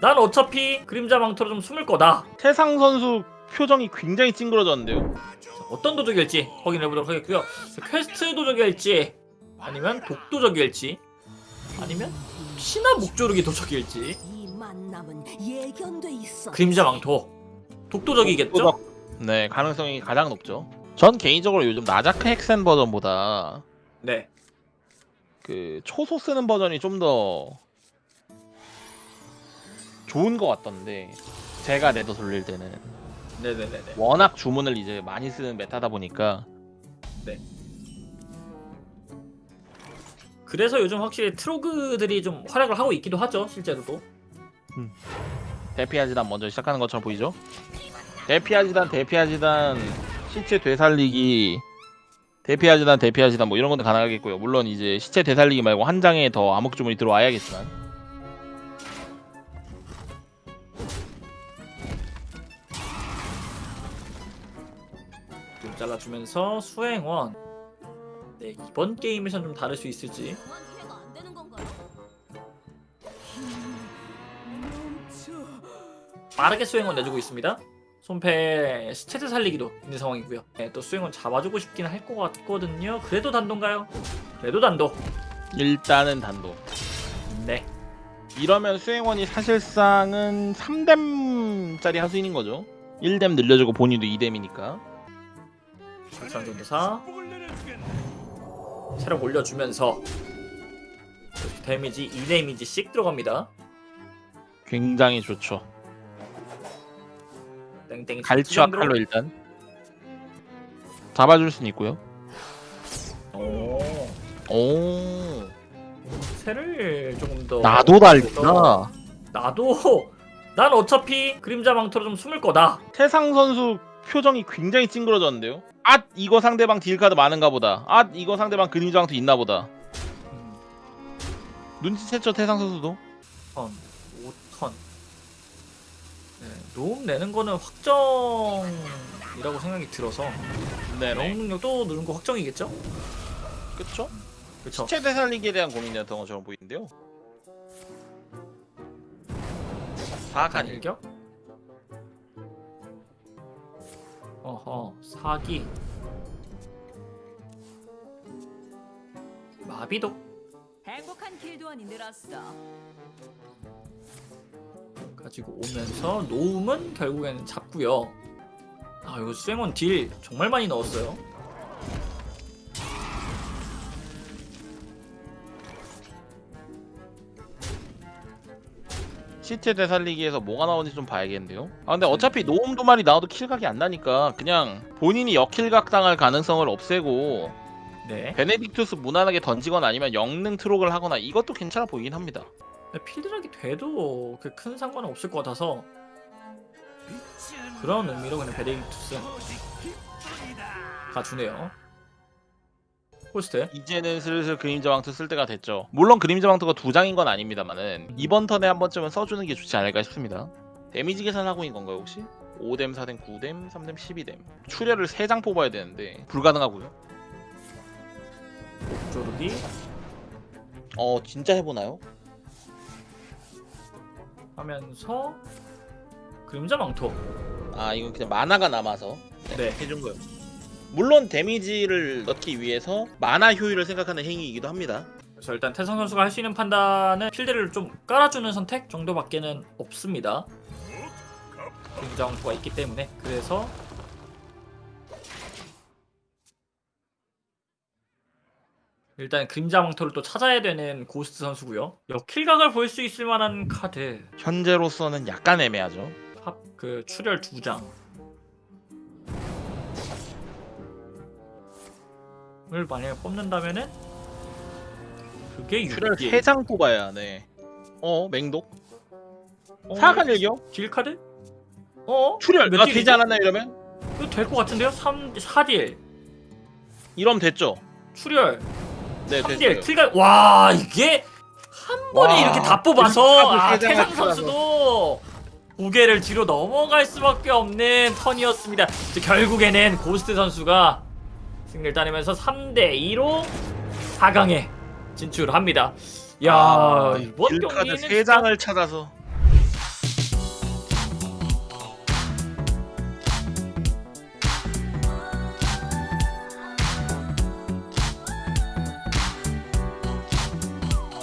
난 어차피 그림자 망토로 좀 숨을 거다. 태상 선수 표정이 굉장히 찡그러졌는데요. 자, 어떤 도적일지 확인해보도록 하겠고요. 자, 퀘스트 도적일지 아니면 독도적일지 아니면 신화 목조르기 도적일지. 그림자 망토 독도적이겠죠? 네, 가능성이 가장 높죠. 전 개인적으로 요즘 나자크 헥센 버전보다 네. 그 초소 쓰는 버전이 좀더 좋은 것 같던데 제가 내도 돌릴 때는. 네네네네. 워낙 주문을 이제 많이 쓰는 메타다 보니까. 그래서 요즘 확실히 트로그들이 좀 활약을 하고 있기도 하죠, 실제로도. 대피하지단 먼저 시작하는 것처럼 보이죠? 대피하지단 대피하지단 시체 되살리기. 대피하지단 대피하지단 뭐 이런 것도 가능하겠고요. 물론 이제 시체 되살리기 말고 한 장에 더 암흑 주문이 들어와야겠지만 잘라주면서 수행원. 네, 이번 게임에선 좀 다를 수 있을지. 이해가 안 되는 건가요? 빠르게 수행원 내주고 있습니다. 손패 스체드 살리기도 있는 상황이고요. 네, 또 수행원 잡아주고 싶긴 할 것 같거든요. 그래도 단도인가요? 그래도 단도. 일단은 단독 네. 이러면 수행원이 사실상은 3뎀짜리 하수인인 거죠 1뎀 늘려주고 본인도 2뎀이니까 설상전도사 체력 올려주면서 데미지 2데미지씩 들어갑니다. 굉장히 좋죠 땡땡이 갈치와 칼로 일단 잡아줄 수는 있고요 오. 오 새를 조금 더 나도 달린다 나도 난 어차피 그림자 망토로 좀 숨을 거다. 태상 선수 표정이 굉장히 찡그러졌는데요. 앗 이거 상대방 딜카드 많은가 보다. 앗 이거 상대방 그림장도 있나 보다. 눈치챘죠 태상 선수도. 5턴, 5턴. 네, 노움 내는 거는 확정이라고 생각이 들어서 영웅 능력도 누른 거 확정이겠죠? 그쵸? 그쵸? 시체 되살리기에 대한 고민이었던 것처럼 보이는데요. 사악한 일. 일격? 어허 사기. 마비도. 행복한 길도원이 늘었어. 가지고 오면서 노움은 결국에는 잡고요. 아 이거 수행원 딜 정말 많이 넣었어요 시체 되살리기에서 뭐가 나오는지 좀 봐야겠는데요. 아 근데 어차피 노움 두 마리 나와도 킬각이 안 나니까 그냥 본인이 역킬각 당할 가능성을 없애고 네 베네딕투스 무난하게 던지거나 아니면 영능 트록을 하거나 이것도 괜찮아 보이긴 합니다. 근데 필드락이 돼도 그 큰 상관은 없을 것 같아서 그런 의미로 그냥 베데이투스 가주네요 호스트 이제는 슬슬 그림자 왕투 쓸 때가 됐죠. 물론 그림자 왕투가 두 장인 건 아닙니다만은 이번 턴에 한 번쯤은 써주는 게 좋지 않을까 싶습니다. 데미지 계산하고 있는 건가요 혹시? 5뎀, 4뎀, 9뎀, 3뎀, 12뎀 출혈을 3장 뽑아야 되는데 불가능하고요. 조르기 어 진짜 해보나요? 하면서 그림자 망토 아 이건 그냥 만화가 남아서 네 해준 거예요. 물론 데미지를 넣기 위해서 만화 효율을 생각하는 행위이기도 합니다. 그래서 일단 태성 선수가 할 수 있는 판단은 필드를 좀 깔아주는 선택 정도밖에는 없습니다 망토가 있기 때문에 그래서 일단 그림자 망토를 또 찾아야 되는 고스트 선수고요 역킬각을 볼 수 있을 만한 카드 현재로서는 약간 애매하죠. 팝 그 출혈 두 장. 을 만약에 뽑는다면은 그게 출혈 6개 3장 뽑아야 네. 어 맹독 어, 사악한 일격 딜 카드? 어? 출혈 몇 아? 되지 않았나 이러면 이거 될것 같은데요? 3 4딜 이러면 됐죠. 출혈 네 3딜 됐어요. 킬각 와 이게 한 번에 와, 이렇게 다 뽑아서 아, 태상. 선수도 고개를 뒤로 넘어갈 수밖에 없는 턴이었습니다. 결국에는 고스트 선수가 승리를 따내면서 3대 2로 4강에 진출합니다. 야 아, 이번 경기는 세 진짜 장을 찾아서